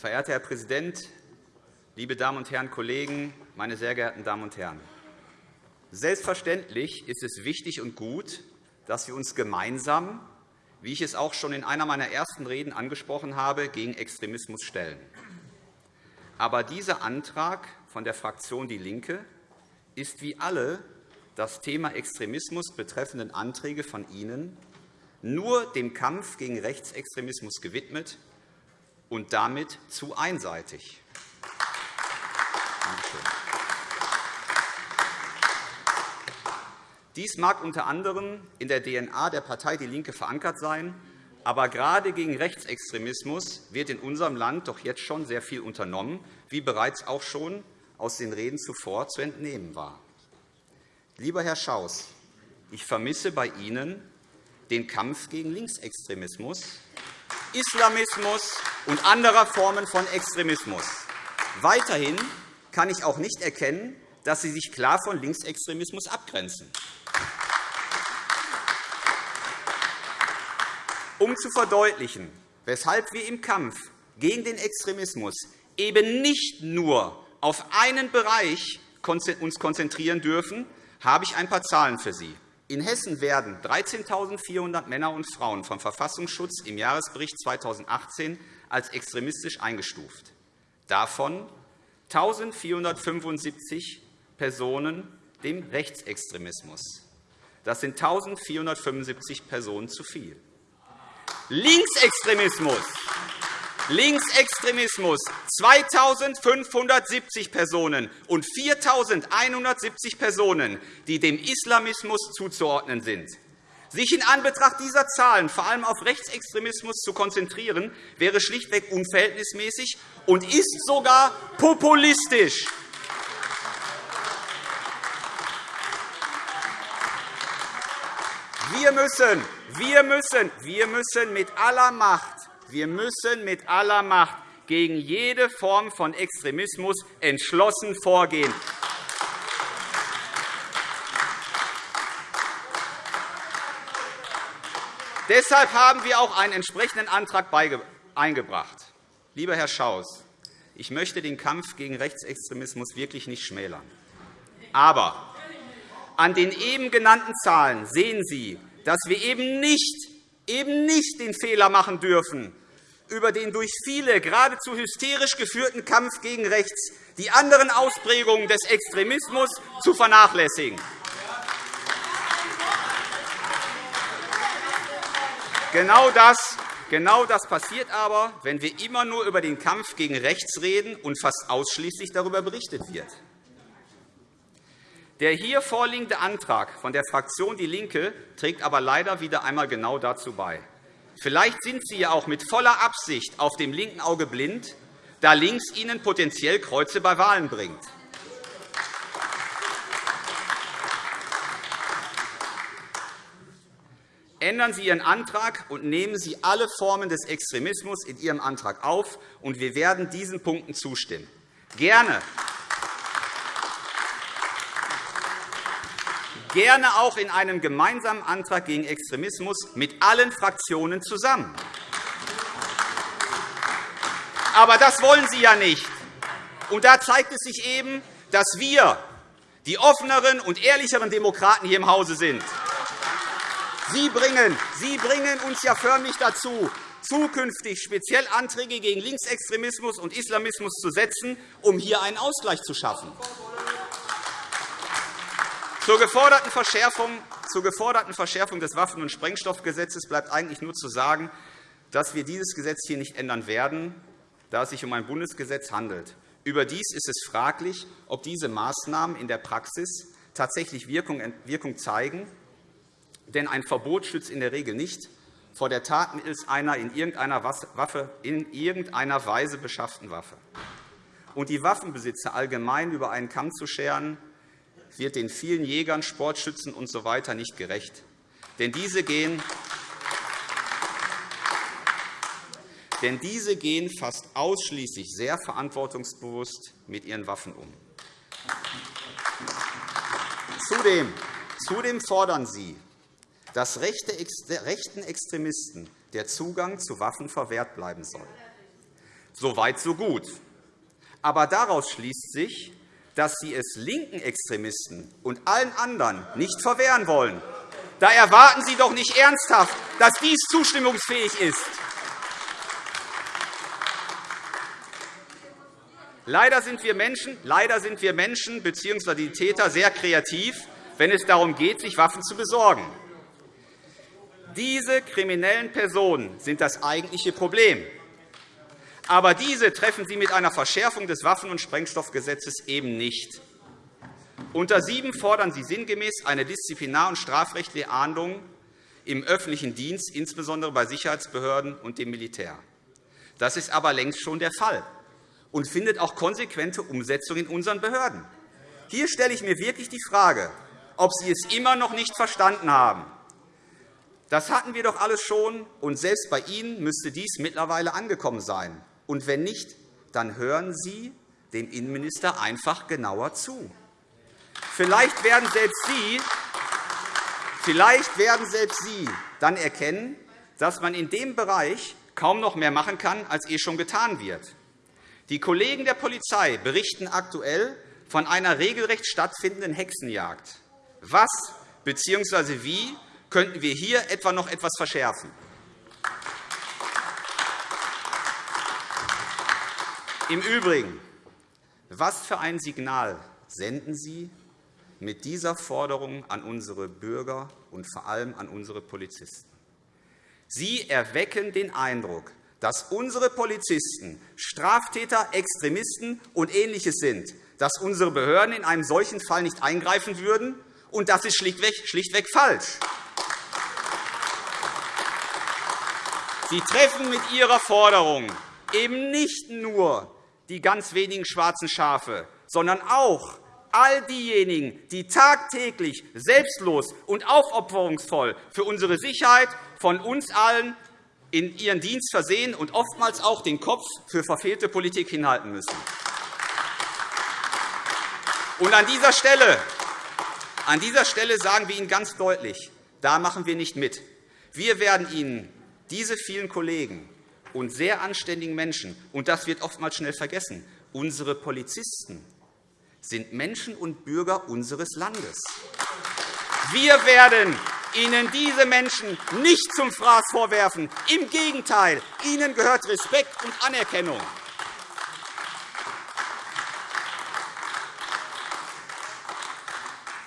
Verehrter Herr Präsident, liebe Damen und Herren Kollegen, meine sehr geehrten Damen und Herren! Selbstverständlich ist es wichtig und gut, dass wir uns gemeinsam, wie ich es auch schon in einer meiner ersten Reden angesprochen habe, gegen Extremismus stellen. Aber dieser Antrag von der Fraktion DIE LINKE ist wie alle das Thema Extremismus betreffenden Anträge von Ihnen nur dem Kampf gegen Rechtsextremismus gewidmet und damit zu einseitig. Dies mag unter anderem in der DNA der Partei DIE LINKE verankert sein, aber gerade gegen Rechtsextremismus wird in unserem Land doch jetzt schon sehr viel unternommen, wie bereits auch schon aus den Reden zuvor zu entnehmen war. Lieber Herr Schaus, ich vermisse bei Ihnen den Kampf gegen Linksextremismus, Islamismus und anderer Formen von Extremismus. Weiterhin kann ich auch nicht erkennen, dass Sie sich klar von Linksextremismus abgrenzen. Um zu verdeutlichen, weshalb wir im Kampf gegen den Extremismus eben nicht nur auf einen Bereich uns konzentrieren dürfen, habe ich ein paar Zahlen für Sie. In Hessen werden 13.400 Männer und Frauen vom Verfassungsschutz im Jahresbericht 2018 als extremistisch eingestuft. Davon 1.475 Personen dem Rechtsextremismus. Das sind 1.475 Personen zu viel. Linksextremismus Linksextremismus 2.570 Personen und 4.170 Personen, die dem Islamismus zuzuordnen sind. Sich in Anbetracht dieser Zahlen vor allem auf Rechtsextremismus zu konzentrieren, wäre schlichtweg unverhältnismäßig und ist sogar populistisch. Wir müssen, wir müssen, wir müssen mit aller Macht wir müssen mit aller Macht gegen jede Form von Extremismus entschlossen vorgehen. Deshalb haben wir auch einen entsprechenden Antrag eingebracht. Lieber Herr Schaus, ich möchte den Kampf gegen Rechtsextremismus wirklich nicht schmälern. Aber an den eben genannten Zahlen sehen Sie, dass wir eben nicht, eben nicht den Fehler machen dürfen, über den durch viele geradezu hysterisch geführten Kampf gegen rechts die anderen Ausprägungen des Extremismus zu vernachlässigen. Genau das, Genau das passiert aber, wenn wir immer nur über den Kampf gegen rechts reden und fast ausschließlich darüber berichtet wird. Der hier vorliegende Antrag von der Fraktion DIE LINKE trägt aber leider wieder einmal genau dazu bei. Vielleicht sind Sie ja auch mit voller Absicht auf dem linken Auge blind, da links Ihnen potenziell Kreuze bei Wahlen bringt. Ändern Sie Ihren Antrag und nehmen Sie alle Formen des Extremismus in Ihrem Antrag auf, und wir werden diesen Punkten zustimmen. Gerne. Gerne auch in einem gemeinsamen Antrag gegen Extremismus mit allen Fraktionen zusammen. Aber das wollen Sie ja nicht. Und da zeigt es sich eben, dass wir die offeneren und ehrlicheren Demokraten hier im Hause sind. Sie bringen, Sie bringen uns ja förmlich dazu, zukünftig speziell Anträge gegen Linksextremismus und Islamismus zu setzen, um hier einen Ausgleich zu schaffen. Zur geforderten Verschärfung, zur geforderten Verschärfung des Waffen- und Sprengstoffgesetzes bleibt eigentlich nur zu sagen, dass wir dieses Gesetz hier nicht ändern werden, da es sich um ein Bundesgesetz handelt. Überdies ist es fraglich, ob diese Maßnahmen in der Praxis tatsächlich Wirkung zeigen denn ein Verbot schützt in der Regel nicht vor der Tat mittels einer in irgendeiner, Waffe, in irgendeiner Weise beschafften Waffe. Und die Waffenbesitzer allgemein über einen Kamm zu scheren, wird den vielen Jägern, Sportschützen usw. So nicht gerecht. Denn diese gehen Denn diese gehen fast ausschließlich sehr verantwortungsbewusst mit ihren Waffen um. Zudem, zudem fordern Sie, dass rechten Extremisten der Zugang zu Waffen verwehrt bleiben soll. So weit, so gut. Aber daraus schließt sich, dass Sie es linken Extremisten und allen anderen nicht verwehren wollen. Da erwarten Sie doch nicht ernsthaft, dass dies zustimmungsfähig ist. Leider sind wir Menschen, leider sind wir Menschen bzw. die Täter sehr kreativ, wenn es darum geht, sich Waffen zu besorgen. Diese kriminellen Personen sind das eigentliche Problem. Aber diese treffen Sie mit einer Verschärfung des Waffen- und Sprengstoffgesetzes eben nicht. Unter 7 fordern Sie sinngemäß eine disziplinar- und strafrechtliche Ahndung im öffentlichen Dienst, insbesondere bei Sicherheitsbehörden und dem Militär. Das ist aber längst schon der Fall und findet auch konsequente Umsetzung in unseren Behörden. Hier stelle ich mir wirklich die Frage, ob Sie es immer noch nicht verstanden haben, das hatten wir doch alles schon, und selbst bei Ihnen müsste dies mittlerweile angekommen sein. Und wenn nicht, dann hören Sie dem Innenminister einfach genauer zu. Vielleicht werden selbst Sie, vielleicht werden selbst Sie dann erkennen, dass man in dem Bereich kaum noch mehr machen kann, als eh schon getan wird. Die Kollegen der Polizei berichten aktuell von einer regelrecht stattfindenden Hexenjagd. Was bzw. wie könnten wir hier etwa noch etwas verschärfen. Im Übrigen, was für ein Signal senden Sie mit dieser Forderung an unsere Bürger und vor allem an unsere Polizisten? Sie erwecken den Eindruck, dass unsere Polizisten Straftäter, Extremisten und Ähnliches sind, dass unsere Behörden in einem solchen Fall nicht eingreifen würden. Und das ist schlichtweg, schlichtweg falsch. Sie treffen mit Ihrer Forderung eben nicht nur die ganz wenigen schwarzen Schafe, sondern auch all diejenigen, die tagtäglich selbstlos und aufopferungsvoll für unsere Sicherheit von uns allen in ihren Dienst versehen und oftmals auch den Kopf für verfehlte Politik hinhalten müssen. Und an dieser Stelle, an dieser Stelle sagen wir Ihnen ganz deutlich, da machen wir nicht mit. Wir werden Ihnen diese vielen Kollegen und sehr anständigen Menschen, und das wird oftmals schnell vergessen, unsere Polizisten sind Menschen und Bürger unseres Landes. Wir werden Ihnen diese Menschen nicht zum Fraß vorwerfen. Im Gegenteil, ihnen gehört Respekt und Anerkennung.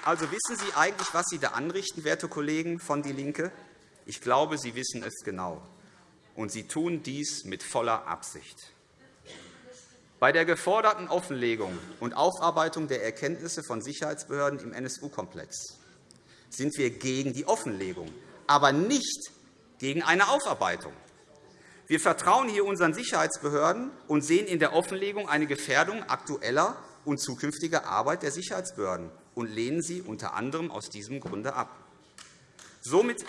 Also wissen Sie eigentlich, was Sie da anrichten, werte Kollegen von DIE LINKE? Ich glaube, Sie wissen es genau. und Sie tun dies mit voller Absicht. Bei der geforderten Offenlegung und Aufarbeitung der Erkenntnisse von Sicherheitsbehörden im NSU-Komplex sind wir gegen die Offenlegung, aber nicht gegen eine Aufarbeitung. Wir vertrauen hier unseren Sicherheitsbehörden und sehen in der Offenlegung eine Gefährdung aktueller und zukünftiger Arbeit der Sicherheitsbehörden und lehnen sie unter anderem aus diesem Grunde ab. Somit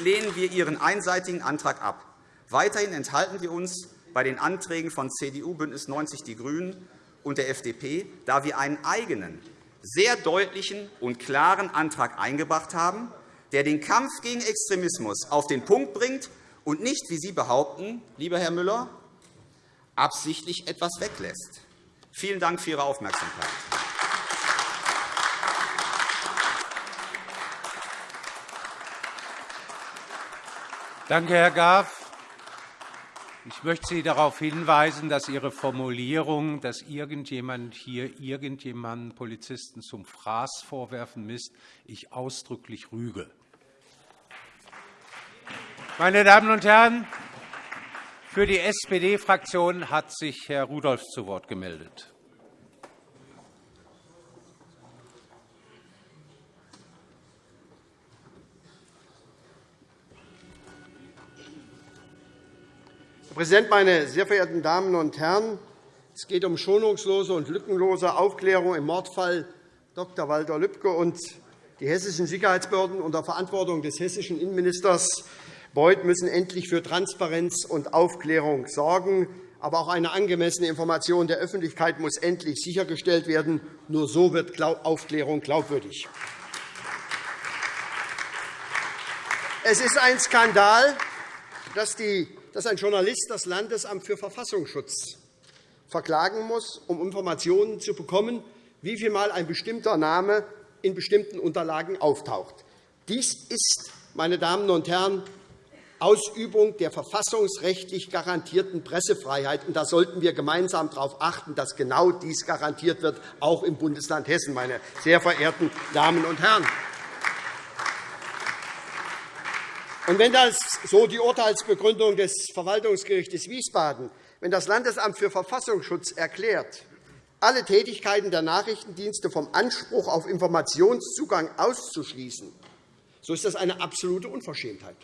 lehnen wir Ihren einseitigen Antrag ab. Weiterhin enthalten wir uns bei den Anträgen von CDU, BÜNDNIS 90 die GRÜNEN und der FDP, da wir einen eigenen, sehr deutlichen und klaren Antrag eingebracht haben, der den Kampf gegen Extremismus auf den Punkt bringt und nicht, wie Sie behaupten, lieber Herr Müller, absichtlich etwas weglässt. Vielen Dank für Ihre Aufmerksamkeit. Danke, Herr Graf. Ich möchte Sie darauf hinweisen, dass Ihre Formulierung, dass irgendjemand hier irgendjemanden Polizisten zum Fraß vorwerfen misst, ich ausdrücklich rüge. Meine Damen und Herren, für die SPD-Fraktion hat sich Herr Rudolph zu Wort gemeldet. Herr Präsident, meine sehr verehrten Damen und Herren! Es geht um schonungslose und lückenlose Aufklärung im Mordfall Dr. Walter Lübcke und die hessischen Sicherheitsbehörden unter Verantwortung des hessischen Innenministers Beuth müssen endlich für Transparenz und Aufklärung sorgen. Aber auch eine angemessene Information der Öffentlichkeit muss endlich sichergestellt werden. Nur so wird Aufklärung glaubwürdig. Es ist ein Skandal, dass die dass ein Journalist das Landesamt für Verfassungsschutz verklagen muss, um Informationen zu bekommen, wie viel Mal ein bestimmter Name in bestimmten Unterlagen auftaucht. Dies ist, meine Damen und Herren, Ausübung der verfassungsrechtlich garantierten Pressefreiheit. Und da sollten wir gemeinsam darauf achten, dass genau dies garantiert wird, auch im Bundesland Hessen, meine sehr verehrten Damen und Herren. Und wenn das so die Urteilsbegründung des Verwaltungsgerichts Wiesbaden, wenn das Landesamt für Verfassungsschutz erklärt, alle Tätigkeiten der Nachrichtendienste vom Anspruch auf Informationszugang auszuschließen, so ist das eine absolute Unverschämtheit.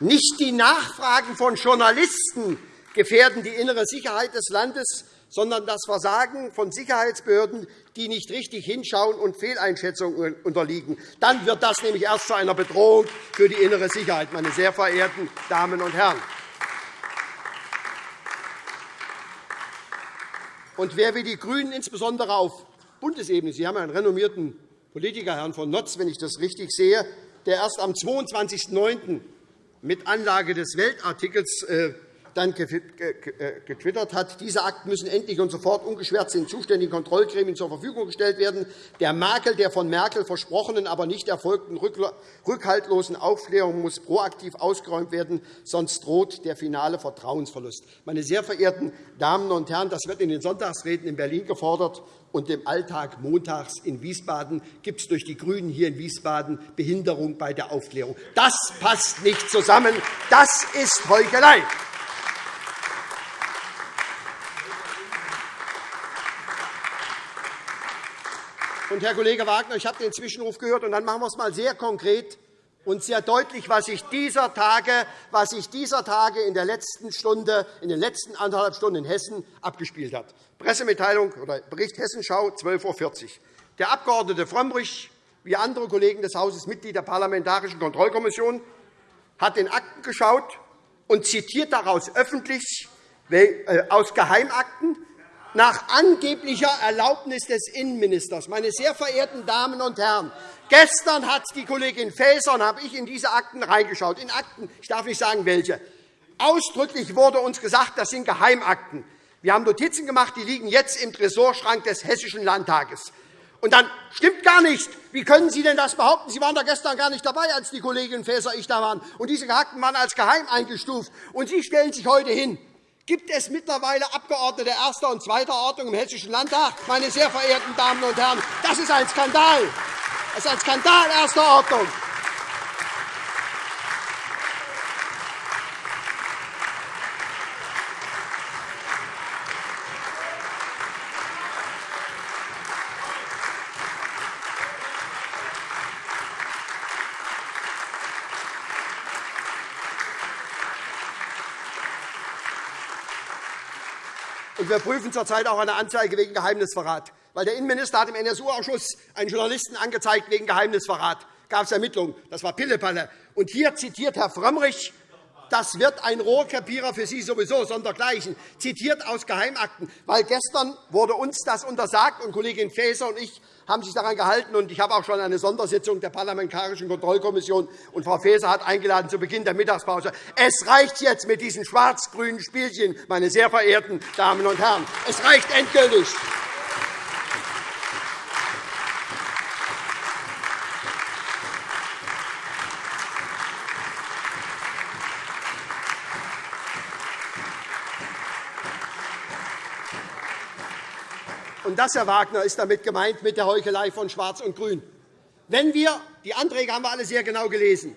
Nicht die Nachfragen von Journalisten gefährden die innere Sicherheit des Landes, sondern das Versagen von Sicherheitsbehörden, die nicht richtig hinschauen und Fehleinschätzungen unterliegen. Dann wird das nämlich erst zu einer Bedrohung für die innere Sicherheit, meine sehr verehrten Damen und Herren. Und wer wie die GRÜNEN insbesondere auf Bundesebene, Sie haben einen renommierten Politiker, Herrn von Notz, wenn ich das richtig sehe, der erst am 22.09. mit Anlage des Weltartikels äh, dann äh, getwittert hat, diese Akten müssen endlich und sofort ungeschwärzt den zuständigen Kontrollgremien zur Verfügung gestellt werden. Der Makel der von Merkel versprochenen, aber nicht erfolgten rückhaltlosen Aufklärung muss proaktiv ausgeräumt werden, sonst droht der finale Vertrauensverlust. Meine sehr verehrten Damen und Herren, das wird in den Sonntagsreden in Berlin gefordert, und im Alltag montags in Wiesbaden gibt es durch die GRÜNEN hier in Wiesbaden Behinderung bei der Aufklärung. Das passt nicht zusammen. Das ist Heuchelei. Und, Herr Kollege Wagner, ich habe den Zwischenruf gehört, und dann machen wir es einmal sehr konkret und sehr deutlich, was sich dieser Tage, was sich dieser Tage in der letzten Stunde, in den letzten anderthalb Stunden in Hessen abgespielt hat. Pressemitteilung oder Bericht Hessenschau, 12.40 Uhr. Der Abg. Frömmrich, wie andere Kollegen des Hauses, Mitglied der Parlamentarischen Kontrollkommission, hat in Akten geschaut und zitiert daraus öffentlich äh, aus Geheimakten nach angeblicher Erlaubnis des Innenministers. Meine sehr verehrten Damen und Herren, gestern hat die Kollegin Faeser und habe ich in diese Akten reingeschaut. In Akten, ich darf nicht sagen, welche. Ausdrücklich wurde uns gesagt, das sind Geheimakten. Wir haben Notizen gemacht, die liegen jetzt im Tresorschrank des Hessischen Landtages. Und dann stimmt gar nicht. Wie können Sie denn das behaupten? Sie waren da gestern gar nicht dabei, als die Kollegin Faeser und ich da waren. Und diese Akten waren als geheim eingestuft. Und Sie stellen sich heute hin Gibt es mittlerweile Abgeordnete erster und zweiter Ordnung im Hessischen Landtag? Meine sehr verehrten Damen und Herren, das ist ein Skandal. Das ist ein Skandal erster Ordnung. Wir prüfen zurzeit auch eine Anzeige wegen Geheimnisverrat. Weil der Innenminister hat im NSU-Ausschuss einen Journalisten angezeigt wegen Geheimnisverrat. gab es Ermittlungen. Das war Pillepalle. Und hier zitiert Herr Frömmrich das wird ein Rohrkrepierer für Sie sowieso, sondergleichen, zitiert aus Geheimakten. Weil gestern wurde uns das untersagt, und Kollegin Faeser und ich haben sich daran gehalten. Und ich habe auch schon eine Sondersitzung der Parlamentarischen Kontrollkommission. Und Frau Faeser hat eingeladen zu Beginn der Mittagspause. Es reicht jetzt mit diesen schwarz-grünen Spielchen, meine sehr verehrten Damen und Herren. Es reicht endgültig. Das, Herr Wagner, ist damit gemeint mit der Heuchelei von Schwarz und Grün. Wenn wir, die Anträge haben wir alle sehr genau gelesen.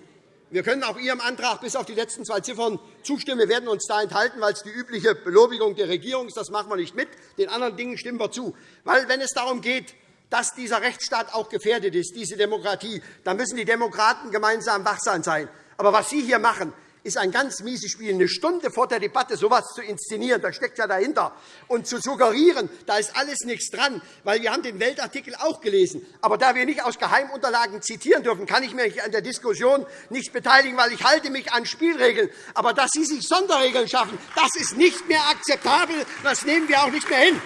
Wir können auch Ihrem Antrag bis auf die letzten zwei Ziffern zustimmen. Wir werden uns da enthalten, weil es die übliche Belobigung der Regierung ist. Das machen wir nicht mit. Den anderen Dingen stimmen wir zu. Weil, wenn es darum geht, dass dieser Rechtsstaat auch gefährdet ist, diese Demokratie, dann müssen die Demokraten gemeinsam wachsam sein. Aber was Sie hier machen, ist ein ganz mieses Spiel. Eine Stunde vor der Debatte so etwas zu inszenieren, das steckt ja dahinter. Und zu suggerieren, da ist alles nichts dran, weil wir haben den Weltartikel auch gelesen. Aber da wir nicht aus Geheimunterlagen zitieren dürfen, kann ich mich an der Diskussion nicht beteiligen, weil ich halte mich an Spielregeln. Aber dass Sie sich Sonderregeln schaffen, das ist nicht mehr akzeptabel. Das nehmen wir auch nicht mehr hin.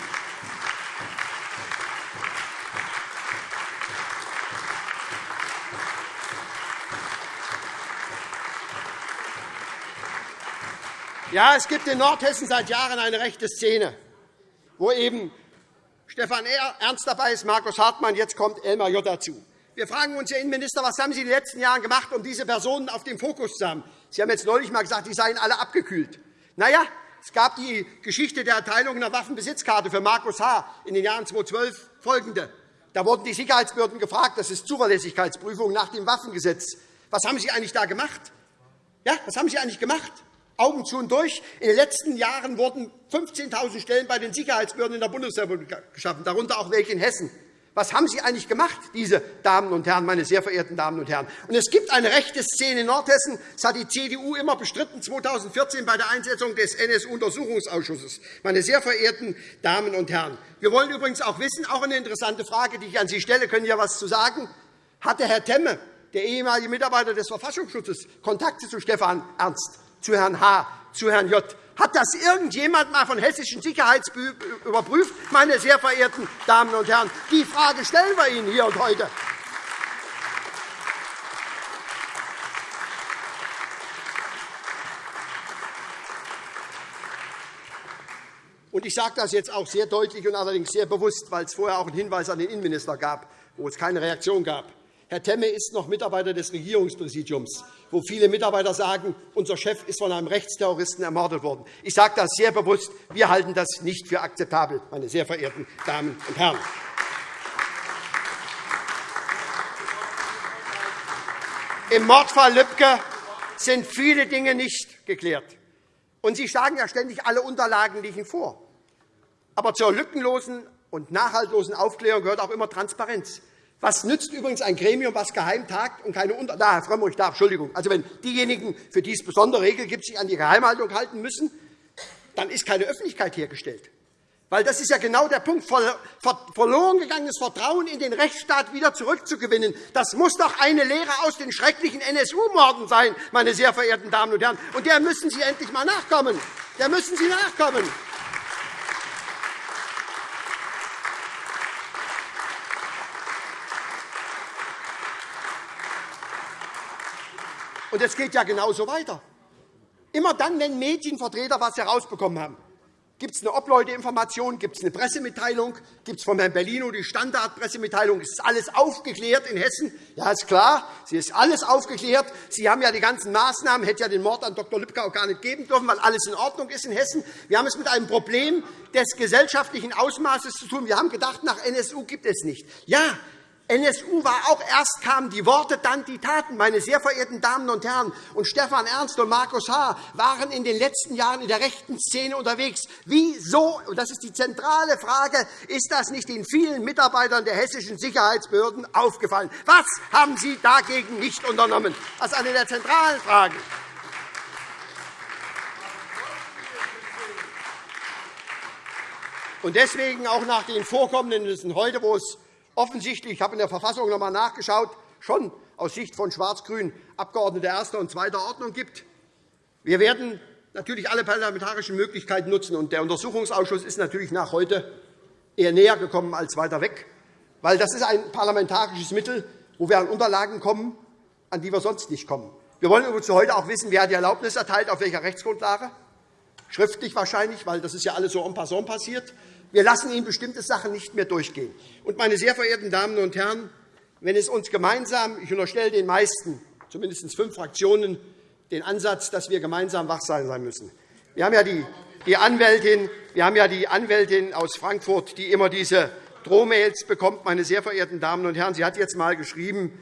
Ja, es gibt in Nordhessen seit Jahren eine rechte Szene, wo eben Stefan Ernst dabei ist, Markus Hartmann, jetzt kommt Elmar J. dazu. Wir fragen uns, Herr Innenminister, was haben Sie in den letzten Jahren gemacht, um diese Personen auf den Fokus zu haben? Sie haben jetzt neulich einmal gesagt, die seien alle abgekühlt. Na ja, es gab die Geschichte der Erteilung einer Waffenbesitzkarte für Markus H. in den Jahren 2012 folgende. Da wurden die Sicherheitsbehörden gefragt, das ist Zuverlässigkeitsprüfung nach dem Waffengesetz. Was haben Sie eigentlich da gemacht? Ja, was haben Sie eigentlich gemacht? Augen zu und durch. In den letzten Jahren wurden 15.000 Stellen bei den Sicherheitsbehörden in der Bundesrepublik geschaffen, darunter auch welche in Hessen. Was haben Sie eigentlich gemacht, diese Damen und Herren, meine sehr verehrten Damen und Herren? Und es gibt eine rechte Szene in Nordhessen. Das hat die CDU immer bestritten, 2014 bei der Einsetzung des NSU-Untersuchungsausschusses. Meine sehr verehrten Damen und Herren, wir wollen übrigens auch wissen, auch eine interessante Frage, die ich an Sie stelle, können Sie ja etwas zu sagen. Hatte Herr Temme, der ehemalige Mitarbeiter des Verfassungsschutzes, Kontakte zu Stefan Ernst? Zu Herrn H., zu Herrn J. Hat das irgendjemand einmal von hessischen Sicherheitsbehörden überprüft, meine sehr verehrten Damen und Herren? Die Frage stellen wir Ihnen hier und heute. Ich sage das jetzt auch sehr deutlich und allerdings sehr bewusst, weil es vorher auch einen Hinweis an den Innenminister gab, wo es keine Reaktion gab. Herr Temme ist noch Mitarbeiter des Regierungspräsidiums, wo viele Mitarbeiter sagen, unser Chef ist von einem Rechtsterroristen ermordet worden. Ich sage das sehr bewusst. Wir halten das nicht für akzeptabel, meine sehr verehrten Damen und Herren. Im Mordfall Lübcke sind viele Dinge nicht geklärt. Und Sie schlagen ja ständig alle Unterlagen liegen vor. Aber zur lückenlosen und nachhaltlosen Aufklärung gehört auch immer Transparenz. Was nützt übrigens ein Gremium, das geheim tagt und keine Unter da, Herr Frömmrich, da, Entschuldigung. Also, wenn diejenigen, für die es besondere Regeln gibt, sich an die Geheimhaltung halten müssen, dann ist keine Öffentlichkeit hergestellt. Weil das ist ja genau der Punkt, verloren gegangenes Vertrauen in den Rechtsstaat wieder zurückzugewinnen. Das muss doch eine Lehre aus den schrecklichen NSU-Morden sein, meine sehr verehrten Damen und Herren. Und der müssen Sie endlich einmal nachkommen. Der müssen Sie nachkommen. Und es geht ja genauso weiter. Immer dann, wenn Medienvertreter etwas herausbekommen haben, gibt es eine Obleuteinformation, gibt es eine Pressemitteilung, gibt es von Herrn Bellino die Standardpressemitteilung, ist alles aufgeklärt in Hessen? Ja, ist klar, sie ist alles aufgeklärt. Sie haben ja die ganzen Maßnahmen, hätte ja den Mord an Dr. Lübcke auch gar nicht geben dürfen, weil alles in Ordnung ist in Hessen. Wir haben es mit einem Problem des gesellschaftlichen Ausmaßes zu tun. Wir haben gedacht, nach NSU gibt es nicht. Ja, NSU war auch erst kamen die Worte, dann die Taten. Meine sehr verehrten Damen und Herren, und Stefan Ernst und Markus H. waren in den letzten Jahren in der rechten Szene unterwegs. Wieso, und das ist die zentrale Frage, ist das nicht den vielen Mitarbeitern der hessischen Sicherheitsbehörden aufgefallen? Was haben Sie dagegen nicht unternommen? Das ist eine der zentralen Fragen. deswegen auch nach den Vorkommnissen heute, wo es offensichtlich, ich habe in der Verfassung noch einmal nachgeschaut, schon aus Sicht von Schwarz-Grün Abgeordnete erster und zweiter Ordnung gibt. Wir werden natürlich alle parlamentarischen Möglichkeiten nutzen. Und der Untersuchungsausschuss ist natürlich nach heute eher näher gekommen als weiter weg, weil das ist ein parlamentarisches Mittel, wo wir an Unterlagen kommen, an die wir sonst nicht kommen. Wir wollen übrigens heute auch wissen, wer die Erlaubnis erteilt, auf welcher Rechtsgrundlage. Schriftlich wahrscheinlich, weil das ist ja alles so en passant passiert. Wir lassen Ihnen bestimmte Sachen nicht mehr durchgehen. Und, meine sehr verehrten Damen und Herren, wenn es uns gemeinsam, ich unterstelle den meisten, zumindest fünf Fraktionen, den Ansatz, dass wir gemeinsam wachsam sein müssen. Wir haben ja die, die Anwältin, wir haben ja die Anwältin aus Frankfurt, die immer diese Drohmails bekommt. Meine sehr verehrten Damen und Herren, sie hat jetzt einmal geschrieben,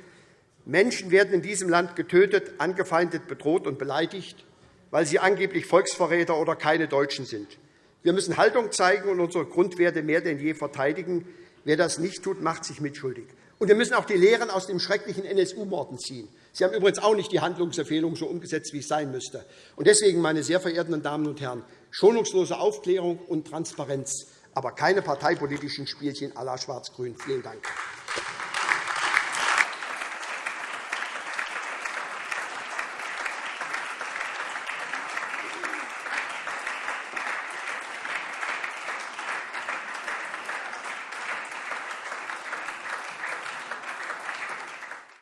Menschen werden in diesem Land getötet, angefeindet, bedroht und beleidigt, weil sie angeblich Volksverräter oder keine Deutschen sind. Wir müssen Haltung zeigen und unsere Grundwerte mehr denn je verteidigen. Wer das nicht tut, macht sich mitschuldig. Und wir müssen auch die Lehren aus dem schrecklichen NSU-Morden ziehen. Sie haben übrigens auch nicht die Handlungsempfehlung so umgesetzt, wie es sein müsste. Deswegen, meine sehr verehrten Damen und Herren, schonungslose Aufklärung und Transparenz, aber keine parteipolitischen Spielchen à la Schwarz-Grün. Vielen Dank.